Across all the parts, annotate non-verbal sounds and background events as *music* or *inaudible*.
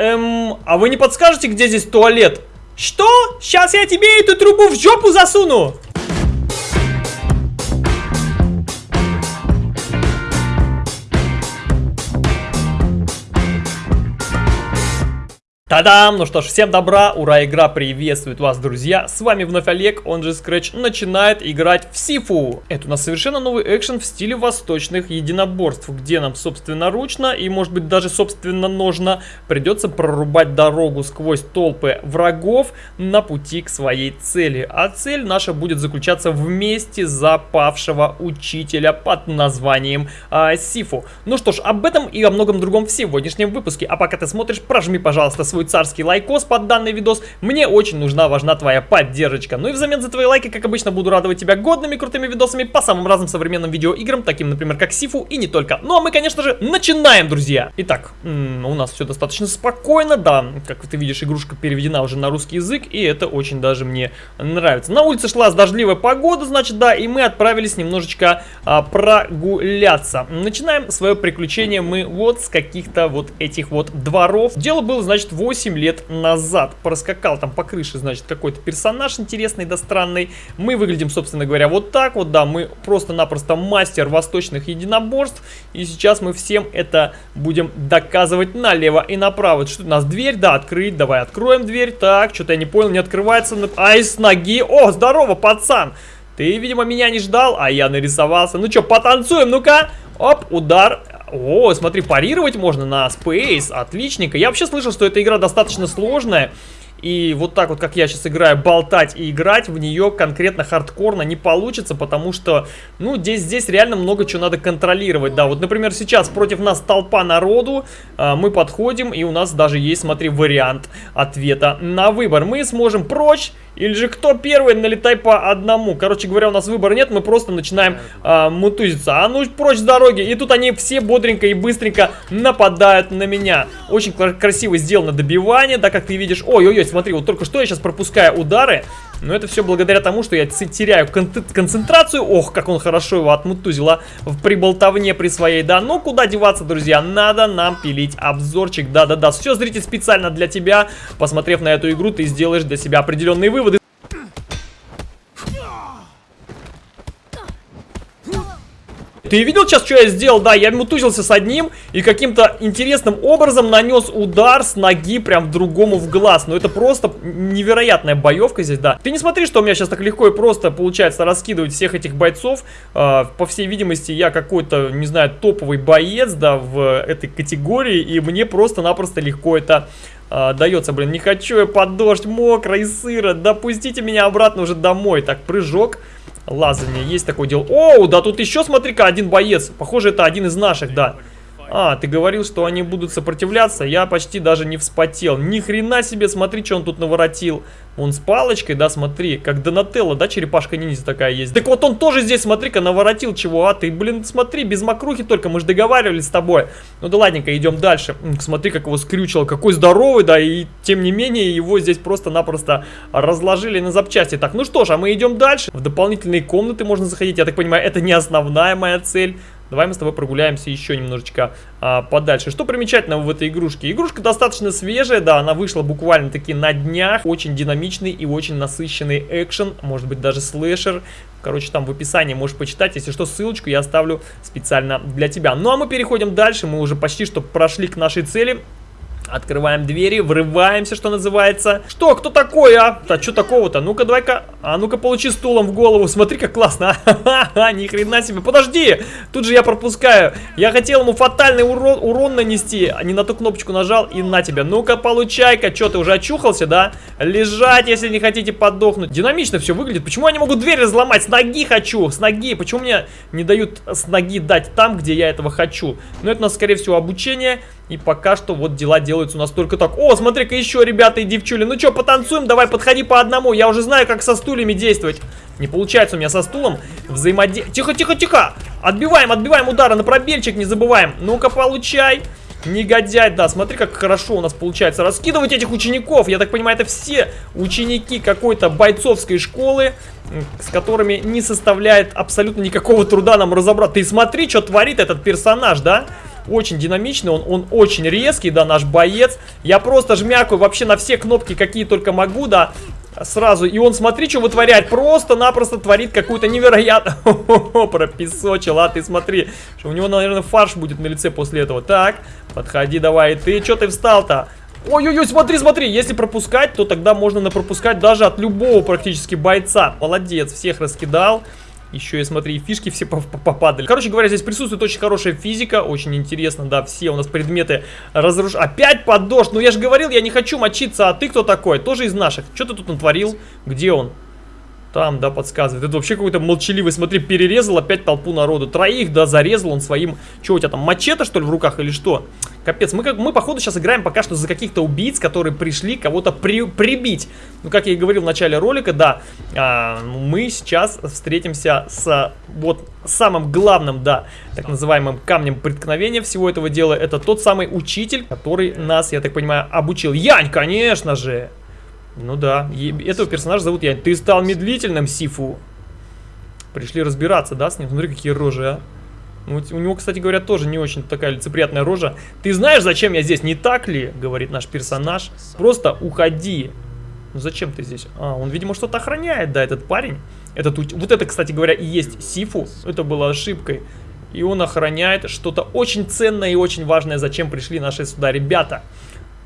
Эм, а вы не подскажете, где здесь туалет? Что? Сейчас я тебе эту трубу в жопу засуну! Та-дам! Ну что ж, всем добра, ура, игра приветствует вас, друзья! С вами вновь Олег, он же Scratch, начинает играть в Сифу. Это у нас совершенно новый экшен в стиле восточных единоборств, где нам собственноручно и, может быть, даже собственно ножно придется прорубать дорогу сквозь толпы врагов на пути к своей цели. А цель наша будет заключаться вместе запавшего учителя под названием а, Сифу. Ну что ж, об этом и о многом другом в сегодняшнем выпуске. А пока ты смотришь, прожми, пожалуйста, свой царский лайкос под данный видос. Мне очень нужна, важна твоя поддержка. Ну и взамен за твои лайки, как обычно, буду радовать тебя годными крутыми видосами по самым разным современным видеоиграм, таким, например, как Сифу и не только. Ну а мы, конечно же, начинаем, друзья! Итак, у нас все достаточно спокойно, да, как ты видишь, игрушка переведена уже на русский язык, и это очень даже мне нравится. На улице шла дождливая погода, значит, да, и мы отправились немножечко а, прогуляться. Начинаем свое приключение мы вот с каких-то вот этих вот дворов. Дело было, значит, 8 8 лет назад. Проскакал там по крыше, значит, какой-то персонаж интересный да странный. Мы выглядим, собственно говоря, вот так вот, да, мы просто-напросто мастер восточных единоборств. И сейчас мы всем это будем доказывать налево и направо. Что у нас, дверь? Да, открыть, давай откроем дверь. Так, что-то я не понял, не открывается. Ай, с ноги. О, здорово, пацан. Ты, видимо, меня не ждал, а я нарисовался. Ну что, потанцуем, ну-ка. Оп, удар. О, смотри, парировать можно на Space. Отличненько. Я вообще слышал, что эта игра достаточно сложная. И вот так вот, как я сейчас играю, болтать и играть в нее конкретно хардкорно не получится, потому что, ну, здесь, здесь реально много чего надо контролировать. Да, вот, например, сейчас против нас толпа народу, а, мы подходим, и у нас даже есть, смотри, вариант ответа на выбор. Мы сможем прочь, или же кто первый, налетай по одному. Короче говоря, у нас выбора нет, мы просто начинаем а, мутузиться. А ну, прочь с дороги. И тут они все бодренько и быстренько нападают на меня. Очень красиво сделано добивание, да, как ты видишь. Ой-ой-ой, смотри, вот только что я сейчас пропускаю удары, но это все благодаря тому, что я теряю кон концентрацию. Ох, как он хорошо его отмутузил, а, в приболтовне при своей, да. Ну, куда деваться, друзья, надо нам пилить обзорчик, да-да-да. Все, зритель, специально для тебя. Посмотрев на эту игру, ты сделаешь для себя определенные выводы. Ты видел сейчас, что я сделал? Да, я мутузился с одним и каким-то интересным образом нанес удар с ноги прям другому в глаз. Ну, это просто невероятная боевка здесь, да. Ты не смотри, что у меня сейчас так легко и просто получается раскидывать всех этих бойцов. Э, по всей видимости, я какой-то, не знаю, топовый боец, да, в этой категории. И мне просто-напросто легко это а, дается, блин, не хочу я под дождь, мокро и сыро, допустите меня обратно уже домой. Так, прыжок, лазание, есть такое дело. Оу, да тут еще, смотри-ка, один боец, похоже, это один из наших, да. А, ты говорил, что они будут сопротивляться, я почти даже не вспотел. Ни хрена себе, смотри, что он тут наворотил. Он с палочкой, да, смотри, как Донателло, да, черепашка ниндзя такая есть. Так вот он тоже здесь, смотри-ка, наворотил чего, а ты, блин, смотри, без мокрухи только, мы же договаривались с тобой. Ну да ладненько, идем дальше. Смотри, как его скрючило, какой здоровый, да, и тем не менее его здесь просто-напросто разложили на запчасти. Так, ну что ж, а мы идем дальше. В дополнительные комнаты можно заходить, я так понимаю, это не основная моя цель. Давай мы с тобой прогуляемся еще немножечко а, подальше. Что примечательного в этой игрушке? Игрушка достаточно свежая, да, она вышла буквально-таки на днях. Очень динамичный и очень насыщенный экшен, может быть даже слэшер. Короче, там в описании можешь почитать. Если что, ссылочку я оставлю специально для тебя. Ну а мы переходим дальше. Мы уже почти что прошли к нашей цели. Открываем двери, врываемся, что называется. Что, кто такой, а? Да что такого-то? Ну-ка, давай-ка, а ну-ка получи стулом в голову. Смотри, как классно. *laughs* Ха-ха-ха, ни хрена себе. Подожди, тут же я пропускаю. Я хотел ему фатальный урон, урон нанести, а не на ту кнопочку нажал и на тебя. Ну-ка, получай-ка. Что, ты уже очухался, да? Лежать, если не хотите подохнуть. Динамично все выглядит. Почему они могут дверь разломать? С ноги хочу, с ноги. Почему мне не дают с ноги дать там, где я этого хочу? Ну, это у нас, скорее всего, обучение. И пока что вот дела делаются у нас только так. О, смотри-ка еще, ребята и девчули. Ну что, потанцуем? Давай, подходи по одному. Я уже знаю, как со стульями действовать. Не получается у меня со стулом взаимодействовать. Тихо, тихо, тихо. Отбиваем, отбиваем удары на пробельчик, не забываем. Ну-ка, получай. Негодяй, да, смотри, как хорошо у нас получается раскидывать этих учеников. Я так понимаю, это все ученики какой-то бойцовской школы, с которыми не составляет абсолютно никакого труда нам разобраться. Ты смотри, что творит этот персонаж, да? Очень динамичный, он, он очень резкий, да, наш боец. Я просто жмякаю вообще на все кнопки, какие только могу, да, сразу. И он, смотри, что вытворяет. Просто-напросто творит какую-то невероятную... *laughs* Пропесочил, а ты смотри. Что у него, наверное, фарш будет на лице после этого. Так, подходи давай. Ты что ты встал-то? Ой-ой-ой, смотри, смотри, если пропускать, то тогда можно напропускать даже от любого практически бойца. Молодец, всех раскидал. Еще и смотри, фишки все попадали. Короче говоря, здесь присутствует очень хорошая физика, очень интересно, да, все у нас предметы разруш... Опять под дождь, ну я же говорил, я не хочу мочиться, а ты кто такой? Тоже из наших. Что ты тут натворил? Где он? Там, да, подсказывает. Это вообще какой-то молчаливый, смотри, перерезал опять толпу народу. Троих, да, зарезал он своим... Что у тебя там, мачете, что ли, в руках или что? Капец, мы, как, мы походу, сейчас играем пока что за каких-то убийц, которые пришли кого-то при, прибить. Ну, как я и говорил в начале ролика, да, а, мы сейчас встретимся с вот самым главным, да, так называемым камнем преткновения всего этого дела. Это тот самый учитель, который нас, я так понимаю, обучил. Янь, конечно же! Ну да, этого персонажа зовут я. Ты стал медлительным, Сифу. Пришли разбираться, да, с ним? Смотри, какие рожи, а. Ну, у него, кстати говоря, тоже не очень такая лицеприятная рожа. Ты знаешь, зачем я здесь, не так ли? Говорит наш персонаж. Просто уходи. Ну зачем ты здесь? А, он, видимо, что-то охраняет, да, этот парень. Этот, вот это, кстати говоря, и есть Сифу. Это было ошибкой. И он охраняет что-то очень ценное и очень важное, зачем пришли наши сюда ребята.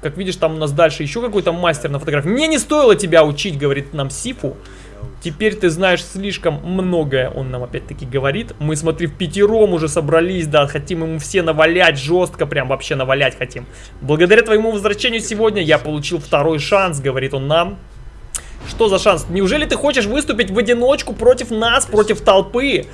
Как видишь, там у нас дальше еще какой-то мастер на фотографии. Мне не стоило тебя учить, говорит нам Сифу. Теперь ты знаешь слишком многое, он нам опять-таки говорит. Мы, смотри, в пятером уже собрались, да, хотим ему все навалять, жестко прям вообще навалять хотим. Благодаря твоему возвращению сегодня я получил второй шанс, говорит он нам. Что за шанс? Неужели ты хочешь выступить в одиночку против нас, против толпы?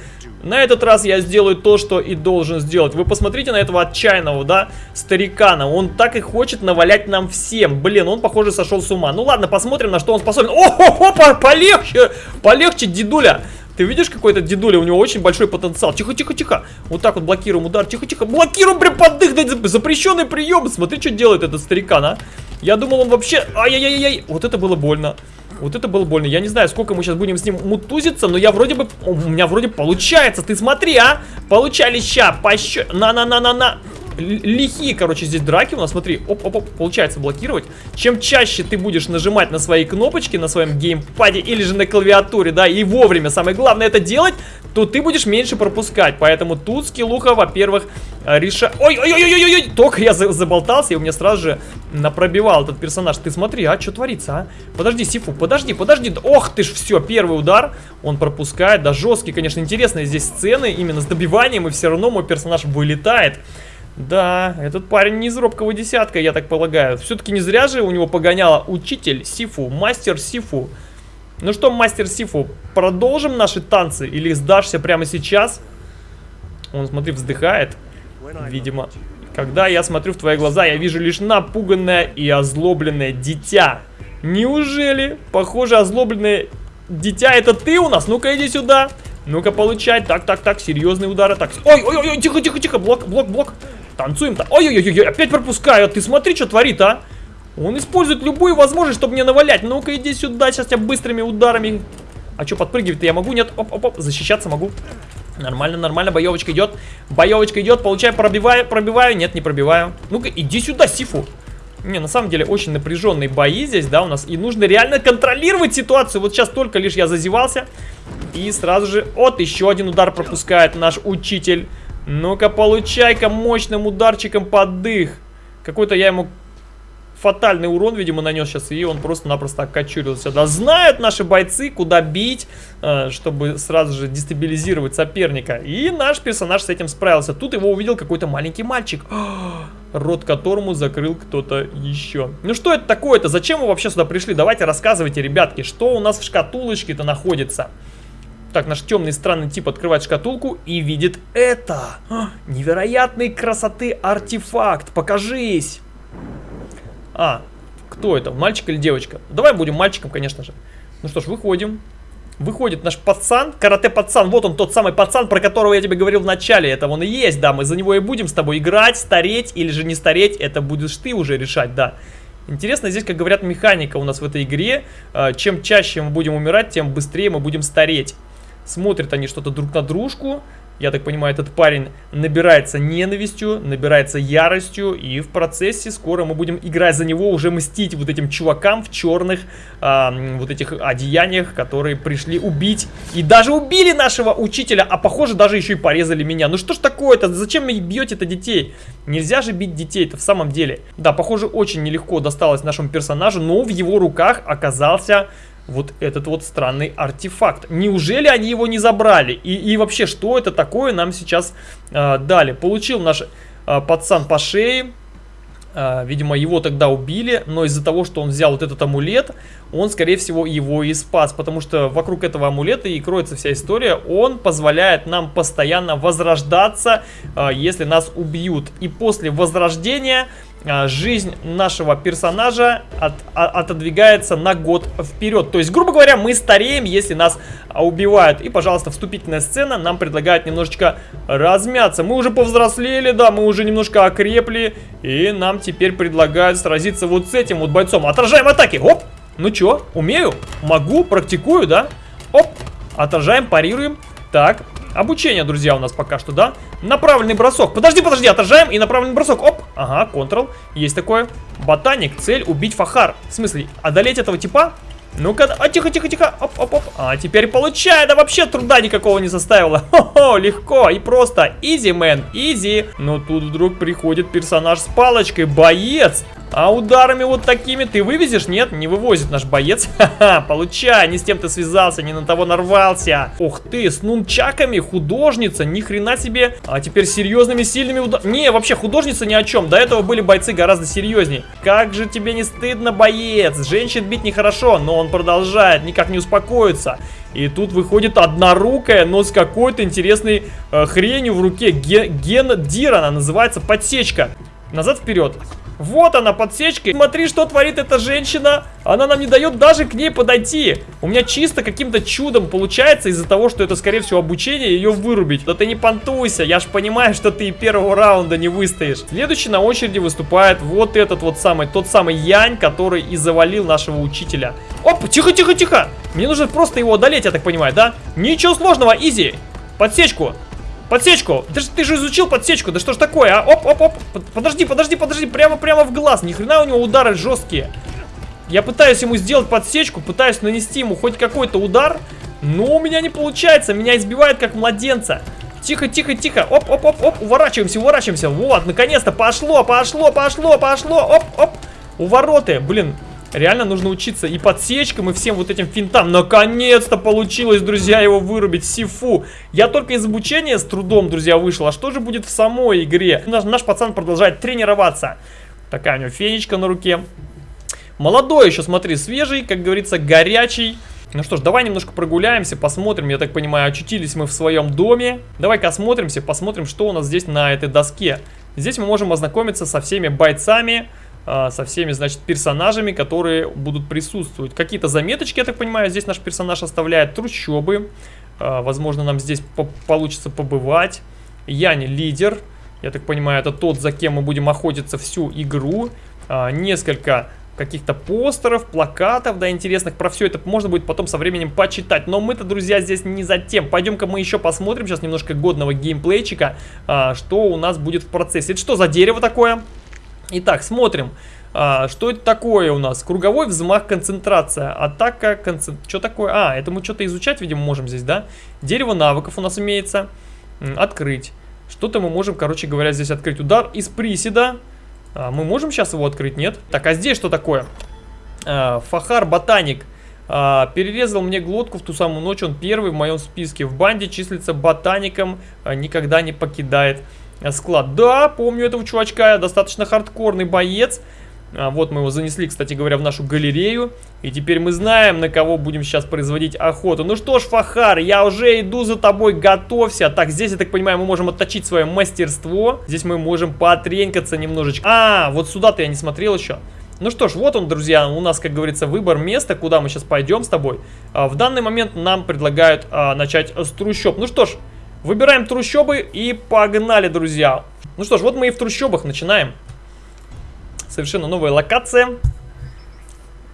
На этот раз я сделаю то, что и должен сделать. Вы посмотрите на этого отчаянного, да, старикана. Он так и хочет навалять нам всем. Блин, он, похоже, сошел с ума. Ну ладно, посмотрим, на что он способен. О-хо-хо, полегче, полегче, дедуля. Ты видишь какой-то дедуля? У него очень большой потенциал. Тихо, тихо, тихо. Вот так вот блокируем удар. Тихо, тихо. Блокируем прям под дых. Запрещенный прием. Смотри, что делает этот старикан, а. Я думал, он вообще... Ай-яй-яй-яй. Вот это было больно. Вот это было больно. Я не знаю, сколько мы сейчас будем с ним мутузиться, но я вроде бы... У меня вроде получается. Ты смотри, а! Получали ща, пощ... На-на-на-на-на лихие, короче, здесь драки у нас, смотри, оп-оп-оп, получается блокировать. Чем чаще ты будешь нажимать на свои кнопочки на своем геймпаде или же на клавиатуре, да, и вовремя, самое главное это делать, то ты будешь меньше пропускать. Поэтому тут скиллуха, во-первых, э, реша... Ой-ой-ой-ой-ой! Только я заболтался, и у меня сразу же напробивал этот персонаж. Ты смотри, а, что творится, а? Подожди, Сифу, подожди, подожди. Ох ты ж, все, первый удар он пропускает. Да, жесткий, конечно, интересные здесь сцены, именно с добиванием, и все равно мой персонаж вылетает. Да, этот парень не из робкого десятка, я так полагаю. Все-таки не зря же у него погоняла учитель Сифу, мастер Сифу. Ну что, мастер Сифу, продолжим наши танцы или сдашься прямо сейчас? Он, смотри, вздыхает, видимо. Когда я смотрю в твои глаза, я вижу лишь напуганное и озлобленное дитя. Неужели? Похоже, озлобленное дитя это ты у нас? Ну-ка, иди сюда. Ну-ка, получай. Так, так, так, серьезные удары. Так, ой, ой, ой, тихо, тихо, тихо, блок, блок, блок. Танцуем-то. Ой-ой-ой, опять пропускаю. Ты смотри, что творит, а. Он использует любую возможность, чтобы мне навалять. Ну-ка, иди сюда, сейчас я быстрыми ударами. А что, подпрыгивать-то я могу? Нет, оп-оп-оп, защищаться могу. Нормально, нормально, боевочка идет. Боевочка идет, получаю, пробиваю, пробиваю. Нет, не пробиваю. Ну-ка, иди сюда, Сифу. Не, на самом деле очень напряженные бои здесь, да, у нас. И нужно реально контролировать ситуацию. Вот сейчас только лишь я зазевался. И сразу же, вот, еще один удар пропускает наш учитель. Ну-ка, получай-ка мощным ударчиком под дых. Какой-то я ему фатальный урон, видимо, нанес сейчас, и он просто-напросто окочурился. Да знают наши бойцы, куда бить, э, чтобы сразу же дестабилизировать соперника. И наш персонаж с этим справился. Тут его увидел какой-то маленький мальчик, *gasps* рот которому закрыл кто-то еще. Ну что это такое-то? Зачем вы вообще сюда пришли? Давайте рассказывайте, ребятки, что у нас в шкатулочке-то находится. Так, наш темный странный тип открывает шкатулку и видит это. А, невероятной красоты артефакт. Покажись. А, кто это? Мальчик или девочка? Давай будем мальчиком, конечно же. Ну что ж, выходим. Выходит наш пацан, карате-пацан. Вот он, тот самый пацан, про которого я тебе говорил в начале. Это он и есть, да. Мы за него и будем с тобой играть, стареть или же не стареть. Это будешь ты уже решать, да. Интересно здесь, как говорят, механика у нас в этой игре. А, чем чаще мы будем умирать, тем быстрее мы будем стареть. Смотрят они что-то друг на дружку. Я так понимаю, этот парень набирается ненавистью, набирается яростью, и в процессе скоро мы будем играть за него, уже мстить вот этим чувакам в черных э, вот этих одеяниях, которые пришли убить. И даже убили нашего учителя, а похоже даже еще и порезали меня. Ну что ж такое-то? Зачем вы бьете-то детей? Нельзя же бить детей-то в самом деле. Да, похоже, очень нелегко досталось нашему персонажу, но в его руках оказался вот этот вот странный артефакт. Неужели они его не забрали? И, и вообще, что это такое нам сейчас э, дали? Получил наш э, пацан по шее. Э, видимо, его тогда убили, но из-за того, что он взял вот этот амулет, он, скорее всего, его и спас. Потому что вокруг этого амулета и кроется вся история. Он позволяет нам постоянно возрождаться, э, если нас убьют. И после возрождения жизнь нашего персонажа от, от, отодвигается на год вперед. То есть, грубо говоря, мы стареем, если нас убивают. И, пожалуйста, вступительная сцена нам предлагает немножечко размяться. Мы уже повзрослели, да, мы уже немножко окрепли. И нам теперь предлагают сразиться вот с этим вот бойцом. Отражаем атаки. Оп! Ну чё, умею? Могу, практикую, да? Оп! Отражаем, парируем. Так, Обучение, друзья, у нас пока что, да? Направленный бросок. Подожди, подожди, отражаем и направленный бросок. Оп, ага, контрол. Есть такое. Ботаник, цель убить Фахар. В смысле, одолеть этого типа? Ну-ка, а, тихо, тихо, тихо, оп, оп, оп. А теперь получай, да вообще труда никакого не составило. *laughs* Хо-хо, легко и просто. Изи, мэн, изи. Но тут вдруг приходит персонаж с палочкой, боец. А ударами вот такими ты вывезешь? Нет, не вывозит наш боец. *laughs* Ха-ха, получай, не с тем ты связался, не на того нарвался. Ух ты, с нунчаками, художница, ни хрена себе. А теперь серьезными, сильными ударами. Не, вообще художница ни о чем. До этого были бойцы гораздо серьезнее. Как же тебе не стыдно, боец? Женщин бить нехорошо, но он продолжает, никак не успокоится. И тут выходит однорукая, но с какой-то интересной э, хренью в руке. Ген, ген Дир она называется, подсечка. Назад-вперед. Вот она, подсечка. Смотри, что творит эта женщина. Она нам не дает даже к ней подойти. У меня чисто каким-то чудом получается из-за того, что это, скорее всего, обучение, ее вырубить. Да ты не понтуйся, я ж понимаю, что ты и первого раунда не выстоишь. Следующий на очереди выступает вот этот вот самый, тот самый Янь, который и завалил нашего учителя. Оп, тихо-тихо-тихо. Мне нужно просто его одолеть, я так понимаю, да? Ничего сложного, изи. Подсечку. Подсечку! Ты, ты же изучил подсечку, да что ж такое, а? Оп, оп, оп, подожди, подожди, подожди, прямо-прямо в глаз, ни хрена у него удары жесткие. Я пытаюсь ему сделать подсечку, пытаюсь нанести ему хоть какой-то удар, но у меня не получается, меня избивает как младенца. Тихо, тихо, тихо, оп, оп, оп, оп, уворачиваемся, уворачиваемся, вот, наконец-то, пошло, пошло, пошло, пошло, оп, оп, увороты, блин, Реально нужно учиться и подсечкам, и всем вот этим финтам. Наконец-то получилось, друзья, его вырубить. Сифу. Я только из обучения с трудом, друзья, вышел. А что же будет в самой игре? Наш, наш пацан продолжает тренироваться. Такая у него фенечка на руке. Молодой еще, смотри, свежий, как говорится, горячий. Ну что ж, давай немножко прогуляемся, посмотрим, я так понимаю, очутились мы в своем доме. Давай-ка осмотримся, посмотрим, что у нас здесь на этой доске. Здесь мы можем ознакомиться со всеми бойцами, со всеми, значит, персонажами, которые будут присутствовать. Какие-то заметочки, я так понимаю, здесь наш персонаж оставляет. Трущобы. А, возможно, нам здесь по получится побывать. Яни лидер. Я так понимаю, это тот, за кем мы будем охотиться всю игру. А, несколько каких-то постеров, плакатов, да, интересных. Про все это можно будет потом со временем почитать. Но мы-то, друзья, здесь не за тем. Пойдем-ка мы еще посмотрим сейчас немножко годного геймплейчика, что у нас будет в процессе. Это что за дерево такое? Итак, смотрим. А, что это такое у нас? Круговой взмах, концентрация. Атака, концентрация. Что такое? А, это мы что-то изучать, видимо, можем здесь, да? Дерево навыков у нас имеется. Открыть. Что-то мы можем, короче говоря, здесь открыть. Удар из приседа. А, мы можем сейчас его открыть? Нет? Так, а здесь что такое? А, Фахар, ботаник. А, перерезал мне глотку в ту самую ночь. Он первый в моем списке. В банде числится ботаником. А, никогда не покидает склад. Да, помню этого чувачка, достаточно хардкорный боец. А, вот мы его занесли, кстати говоря, в нашу галерею. И теперь мы знаем, на кого будем сейчас производить охоту. Ну что ж, Фахар, я уже иду за тобой, готовься. Так, здесь, я так понимаю, мы можем отточить свое мастерство. Здесь мы можем потренькаться немножечко. А, вот сюда-то я не смотрел еще. Ну что ж, вот он, друзья, у нас, как говорится, выбор места, куда мы сейчас пойдем с тобой. А, в данный момент нам предлагают а, начать с трущоб. Ну что ж, Выбираем трущобы и погнали, друзья. Ну что ж, вот мы и в трущобах начинаем. Совершенно новая локация.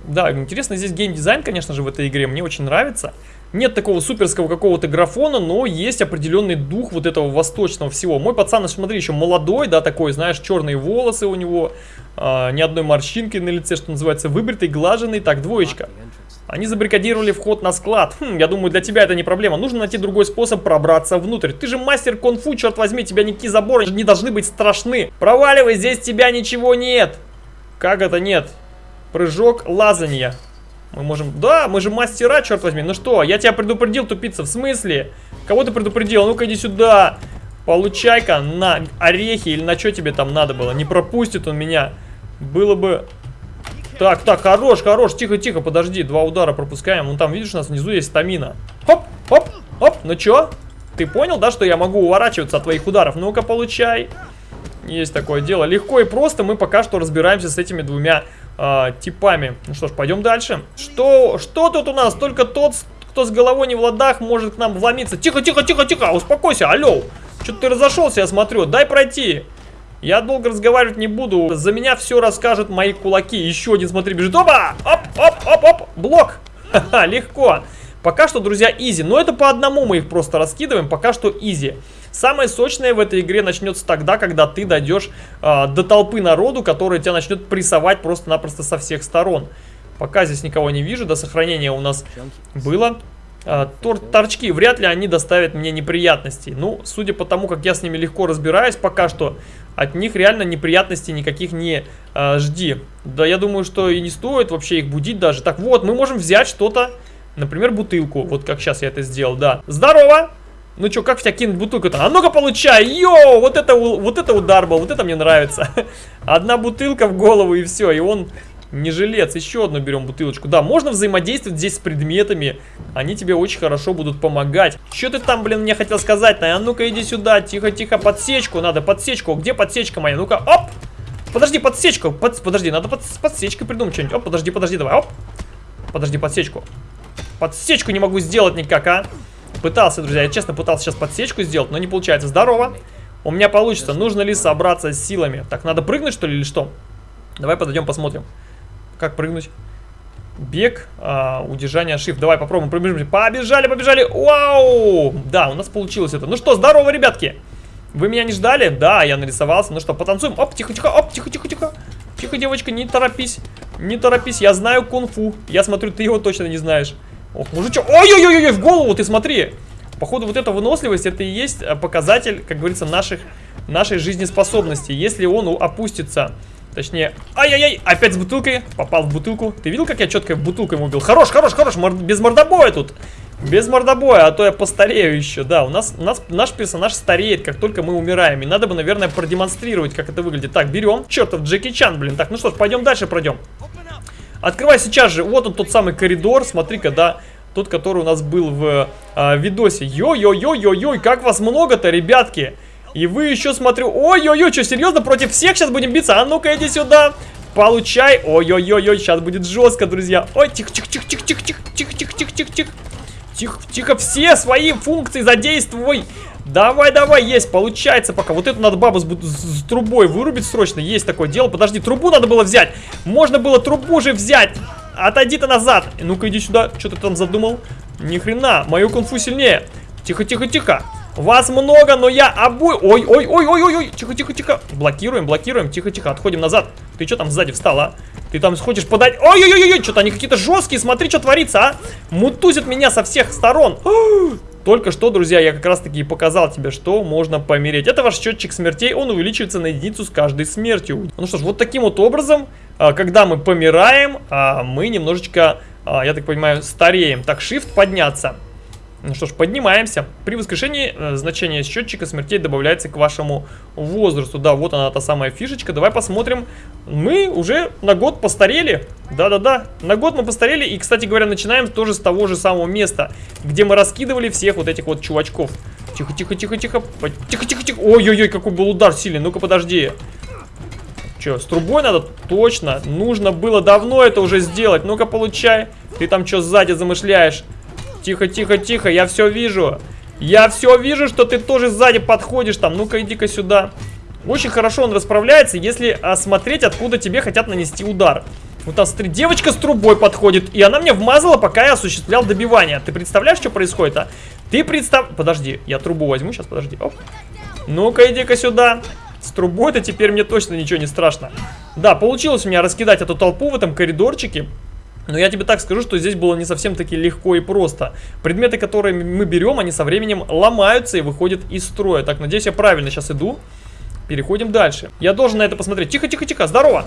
Да, интересно здесь геймдизайн, конечно же, в этой игре. Мне очень нравится. Нет такого суперского какого-то графона, но есть определенный дух вот этого восточного всего. Мой пацан, смотри, еще молодой, да, такой, знаешь, черные волосы у него, э, ни одной морщинки на лице, что называется, выбритый, глаженный. Так, двоечка. Они забаррикадировали вход на склад. Хм, я думаю, для тебя это не проблема. Нужно найти другой способ пробраться внутрь. Ты же мастер конфу, черт возьми, тебя никакие заборы не должны быть страшны. Проваливай, здесь тебя ничего нет. Как это нет? Прыжок, лазанье. Мы можем... Да, мы же мастера, черт возьми. Ну что, я тебя предупредил, тупица. В смысле? Кого ты предупредил? Ну-ка иди сюда. Получай-ка на орехи или на что тебе там надо было. Не пропустит он меня. Было бы так, так, хорош, хорош, тихо, тихо, подожди, два удара пропускаем. Вон там, видишь, у нас внизу есть стамина. Хоп, хоп, хоп, ну чё? Ты понял, да, что я могу уворачиваться от твоих ударов? Ну-ка, получай. Есть такое дело. Легко и просто мы пока что разбираемся с этими двумя э, типами. Ну что ж, пойдем дальше. Что, что тут у нас? Только тот, кто с головой не в ладах, может к нам вломиться. Тихо, тихо, тихо, тихо, успокойся, алло. Что-то ты разошелся, я смотрю. Дай пройти. Я долго разговаривать не буду. За меня все расскажут мои кулаки. Еще один, смотри, бежит. Опа! Оп, оп, оп, оп. Блок. *laughs* Ха-ха, легко. Пока что, друзья, изи. Но это по одному мы их просто раскидываем. Пока что изи. Самое сочное в этой игре начнется тогда, когда ты дойдешь э, до толпы народу, которая тебя начнет прессовать просто-напросто со всех сторон. Пока здесь никого не вижу. До сохранения у нас было. Э, тор торчки, вряд ли они доставят мне неприятностей. Ну, судя по тому, как я с ними легко разбираюсь, пока что от них реально неприятностей никаких не э, жди. Да, я думаю, что и не стоит вообще их будить даже. Так, вот, мы можем взять что-то, например, бутылку. Вот как сейчас я это сделал, да. Здорово! Ну что, как в тебя кинуть бутылку-то? А ну-ка получай! Йоу! Вот это, вот это удар был, вот это мне нравится. *laughs* Одна бутылка в голову и все, и он не жилец. Еще одну берем бутылочку. Да, можно взаимодействовать здесь с предметами. Они тебе очень хорошо будут помогать. Что ты там, блин, мне хотел сказать? А ну-ка иди сюда. Тихо-тихо, подсечку надо, подсечку. Где подсечка моя? Ну-ка, оп! Подожди, подсечку. Под, подожди, надо под, с подсечкой придумать что-нибудь. Оп, подожди, подожди, давай, оп. Подожди, подсечку. Подсечку не могу сделать никак, а. Пытался, друзья, я честно пытался сейчас подсечку сделать, но не получается. Здорово. У меня получится. Нужно ли собраться с силами? Так, надо прыгнуть, что ли, или что? Давай подойдем, посмотрим. Как прыгнуть? Бег, а, удержание, shift. Давай попробуем, пробежим. Побежали, побежали. Вау! Да, у нас получилось это. Ну что, здорово, ребятки. Вы меня не ждали? Да, я нарисовался. Ну что, потанцуем. Оп, тихо, тихо, оп, тихо, тихо, девочка, не торопись. Не торопись, я знаю кунг-фу. Я смотрю, ты его точно не знаешь. Ох, мужичок. Ой-ой-ой-ой, в голову ты смотри. Походу, вот эта выносливость, это и есть э, показатель, как говорится, наших, нашей жизнеспособности. Если он опустится Точнее, ай-яй-яй, опять с бутылкой. Попал в бутылку. Ты видел, как я четко бутылкой убил? Хорош, хорош, хорош, мор... без мордобоя тут. Без мордобоя, а то я постарею еще. Да, у нас, у нас наш персонаж стареет, как только мы умираем. И надо бы, наверное, продемонстрировать, как это выглядит. Так, берем. Чертов Джеки Чан, блин. Так, ну что ж, пойдем дальше пройдем. Открывай сейчас же. Вот он тот самый коридор. Смотри-ка, да. Тот, который у нас был в э, видосе. Йо-йо-йо-йо-йо, как вас много-то, ребятки. И вы еще, смотрю... Ой-ой-ой, что, серьезно? Против всех сейчас будем биться? А ну-ка, иди сюда. Получай. Ой-ой-ой-ой, сейчас будет жестко, друзья. Ой, тихо-тихо-тихо-тихо-тихо-тихо-тихо-тихо-тихо. Тихо, тихо, все свои функции задействуй. Давай, давай, есть, получается пока. Вот эту надо бабу с, с, трубой вырубить срочно. Есть такое дело. Подожди, трубу надо было взять. Можно было трубу же взять. Отойди ты назад. Ну-ка, иди сюда. Что ты там задумал? Ни хрена, мою кунфу сильнее. Тихо, тихо, тихо. Вас много, но я обой... Ой, ой, ой, ой, ой, ой, тихо, тихо, тихо. Блокируем, блокируем, тихо, тихо, отходим назад. Ты что там сзади встал, а? Ты там хочешь подать... Ой, ой, ой, ой, что-то они какие-то жесткие, смотри, что творится, а? Мутузят меня со всех сторон. *gasps* Только что, друзья, я как раз таки и показал тебе, что можно помереть. Это ваш счетчик смертей, он увеличивается на единицу с каждой смертью. Ну что ж, вот таким вот образом, а, когда мы помираем, а, мы немножечко, а, я так понимаю, стареем. Так, shift подняться. Ну что ж, поднимаемся. При воскрешении э, значение счетчика смертей добавляется к вашему возрасту. Да, вот она, та самая фишечка. Давай посмотрим. Мы уже на год постарели. Да-да-да, на год мы постарели. И, кстати говоря, начинаем тоже с того же самого места, где мы раскидывали всех вот этих вот чувачков. Тихо-тихо-тихо-тихо. Тихо-тихо-тихо. Ой-ой-ой, какой был удар сильный. Ну-ка, подожди. Че, с трубой надо? Точно. Нужно было давно это уже сделать. Ну-ка, получай. Ты там что сзади замышляешь? Тихо, тихо, тихо, я все вижу. Я все вижу, что ты тоже сзади подходишь там. Ну-ка, иди-ка сюда. Очень хорошо он расправляется, если осмотреть, откуда тебе хотят нанести удар. Вот там, смотри, девочка с трубой подходит, и она мне вмазала, пока я осуществлял добивание. Ты представляешь, что происходит, а? Ты представ... Подожди, я трубу возьму сейчас, подожди. Ну-ка, иди-ка сюда. С трубой-то теперь мне точно ничего не страшно. Да, получилось у меня раскидать эту толпу в этом коридорчике. Но я тебе так скажу, что здесь было не совсем таки легко и просто. Предметы, которые мы берем, они со временем ломаются и выходят из строя. Так, надеюсь, я правильно сейчас иду. Переходим дальше. Я должен на это посмотреть. Тихо, тихо, тихо, здорово.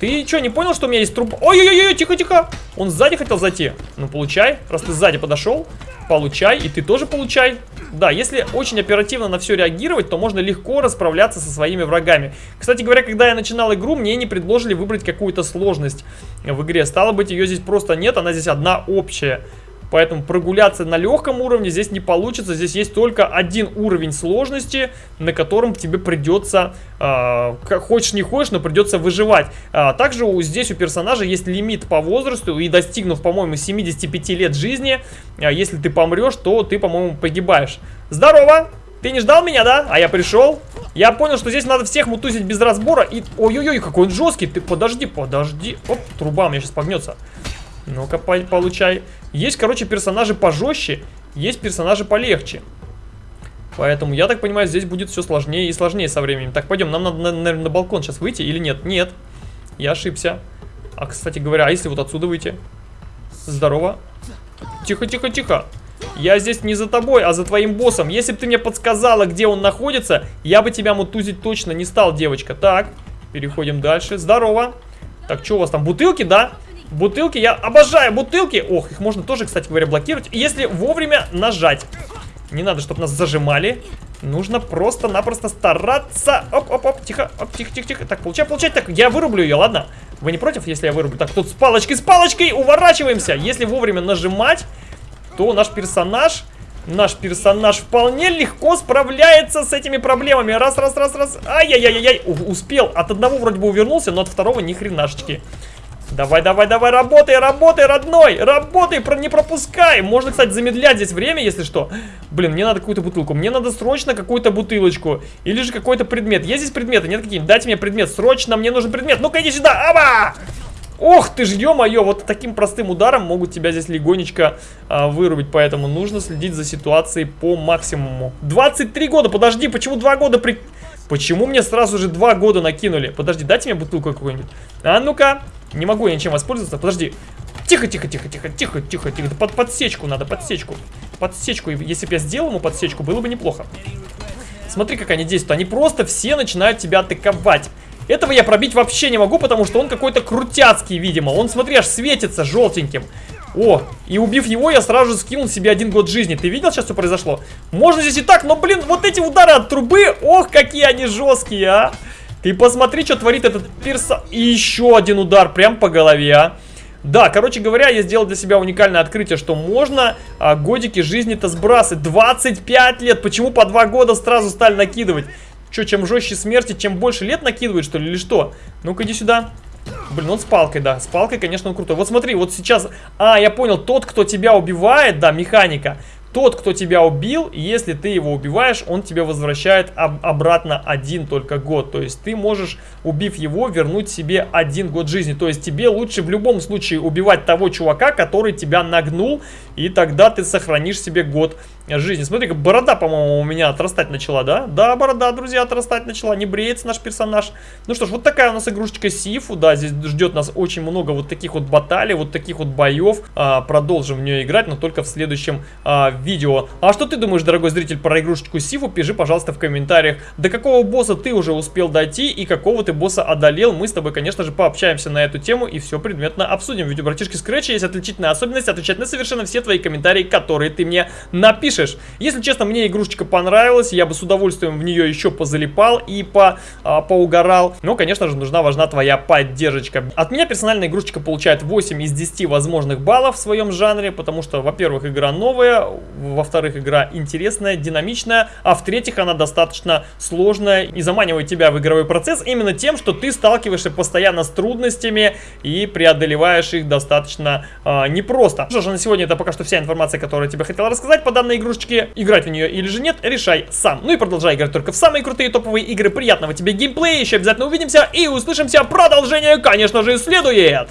Ты что, не понял, что у меня есть труп? Ой-ой-ой, тихо, тихо. Он сзади хотел зайти. Ну, получай. Раз ты сзади подошел, получай. И ты тоже получай. Да, если очень оперативно на все реагировать, то можно легко расправляться со своими врагами. Кстати говоря, когда я начинал игру, мне не предложили выбрать какую-то сложность в игре. Стало быть, ее здесь просто нет, она здесь одна общая. Поэтому прогуляться на легком уровне здесь не получится. Здесь есть только один уровень сложности, на котором тебе придется, э, хочешь не хочешь, но придется выживать. А, также у, здесь у персонажа есть лимит по возрасту. И достигнув, по-моему, 75 лет жизни, э, если ты помрешь, то ты, по-моему, погибаешь. Здорово! Ты не ждал меня, да? А я пришел. Я понял, что здесь надо всех мутузить без разбора. И... Ой-ой-ой, какой он жесткий. Ты подожди, подожди. Оп, труба у меня сейчас погнется. Ну-ка, получай. Есть, короче, персонажи пожестче, есть персонажи полегче. Поэтому, я так понимаю, здесь будет все сложнее и сложнее со временем. Так, пойдем, нам надо, наверное, на балкон сейчас выйти или нет? Нет, я ошибся. А, кстати говоря, а если вот отсюда выйти? Здорово. Тихо, тихо, тихо. Я здесь не за тобой, а за твоим боссом. Если бы ты мне подсказала, где он находится, я бы тебя мутузить точно не стал, девочка. Так, переходим дальше. Здорово. Так, что у вас там, бутылки, да? Бутылки, я обожаю бутылки. Ох, их можно тоже, кстати говоря, блокировать. Если вовремя нажать. Не надо, чтобы нас зажимали. Нужно просто-напросто стараться. Оп-оп-оп, тихо, тихо-тихо-тихо. Так, получай, получай. Так, я вырублю ее, ладно? Вы не против, если я вырублю? Так, тут с палочкой, с палочкой, уворачиваемся. Если вовремя нажимать, то наш персонаж... Наш персонаж вполне легко справляется с этими проблемами. Раз, раз, раз, раз. Ай-яй-яй-яй. Успел. От одного вроде бы увернулся, но от второго ни хренашечки. Давай, давай, давай, работай, работай, родной! Работай, про не пропускай! Можно, кстати, замедлять здесь время, если что. Блин, мне надо какую-то бутылку. Мне надо срочно какую-то бутылочку. Или же какой-то предмет. Есть здесь предметы? Нет какие-нибудь? Дайте мне предмет. Срочно мне нужен предмет. Ну-ка, иди сюда. Аба! Ох ты ж, ё-моё, вот таким простым ударом могут тебя здесь легонечко а, вырубить, поэтому нужно следить за ситуацией по максимуму. 23 года, подожди, почему 2 года при... Почему мне сразу же 2 года накинули? Подожди, дайте мне бутылку какую-нибудь. А ну-ка, не могу я ничем воспользоваться. Подожди. Тихо, тихо, тихо, тихо, тихо, тихо, тихо. Под подсечку надо, подсечку. Подсечку. Если бы я сделал ему подсечку, было бы неплохо. Смотри, как они действуют. Они просто все начинают тебя атаковать. Этого я пробить вообще не могу, потому что он какой-то крутяцкий, видимо. Он, смотри, аж светится желтеньким. О, и убив его, я сразу же скинул себе один год жизни. Ты видел сейчас, что произошло? Можно здесь и так, но, блин, вот эти удары от трубы, ох, какие они жесткие, а. Ты посмотри, что творит этот перса... И еще один удар прям по голове, а. Да, короче говоря, я сделал для себя уникальное открытие, что можно а, годики жизни-то сбрасывать. 25 лет, почему по 2 года сразу стали накидывать? Че, чем жестче смерти, чем больше лет накидывает, что ли, или что? Ну-ка, иди сюда. Блин, он с палкой, да. С палкой, конечно, он крутой. Вот смотри, вот сейчас... А, я понял, тот, кто тебя убивает, да, механика, тот, кто тебя убил, если ты его убиваешь, он тебе возвращает об обратно один только год. То есть ты можешь, убив его, вернуть себе один год жизни. То есть тебе лучше в любом случае убивать того чувака, который тебя нагнул, и тогда ты сохранишь себе год жизни. Смотри, борода, по-моему, у меня отрастать начала, да? Да, борода, друзья, отрастать начала. Не бреется наш персонаж. Ну что ж, вот такая у нас игрушечка Сифу. Да, здесь ждет нас очень много вот таких вот баталий, вот таких вот боев. А, продолжим в нее играть, но только в следующем а, видео. А что ты думаешь, дорогой зритель, про игрушечку Сифу? Пиши, пожалуйста, в комментариях. До какого босса ты уже успел дойти и какого ты босса одолел? Мы с тобой, конечно же, пообщаемся на эту тему и все предметно обсудим. Ведь у братишки Scratch есть отличительная особенность отвечать на совершенно все твои комментарии, которые ты мне напишешь пишешь. Если честно, мне игрушечка понравилась, я бы с удовольствием в нее еще позалипал и по, а, поугорал. Но, конечно же, нужна, важна твоя поддержка. От меня персонально игрушечка получает 8 из 10 возможных баллов в своем жанре, потому что, во-первых, игра новая, во-вторых, игра интересная, динамичная, а в-третьих, она достаточно сложная и заманивает тебя в игровой процесс именно тем, что ты сталкиваешься постоянно с трудностями и преодолеваешь их достаточно а, непросто. Что же, на сегодня это пока что вся информация, которую я тебе хотел рассказать по данной игрушечке игрушечки, играть в нее или же нет, решай сам. Ну и продолжай играть только в самые крутые топовые игры. Приятного тебе геймплея, еще обязательно увидимся и услышимся. Продолжение, конечно же, следует.